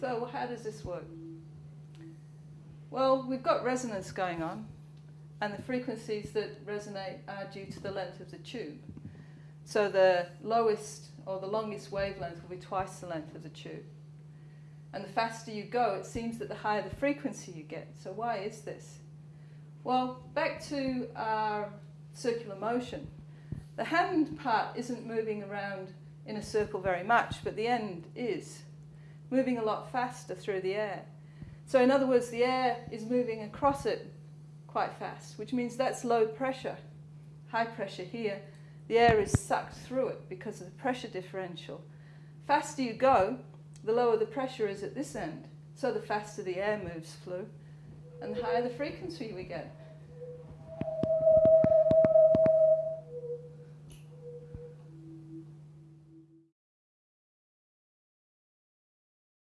So how does this work? Well, we've got resonance going on, and the frequencies that resonate are due to the length of the tube. So the lowest or the longest wavelength will be twice the length of the tube. And the faster you go, it seems that the higher the frequency you get. So why is this? Well, back to our circular motion. The hand part isn't moving around in a circle very much, but the end is moving a lot faster through the air. So in other words, the air is moving across it quite fast, which means that's low pressure. High pressure here, the air is sucked through it because of the pressure differential. Faster you go, the lower the pressure is at this end. So the faster the air moves through, and the higher the frequency we get.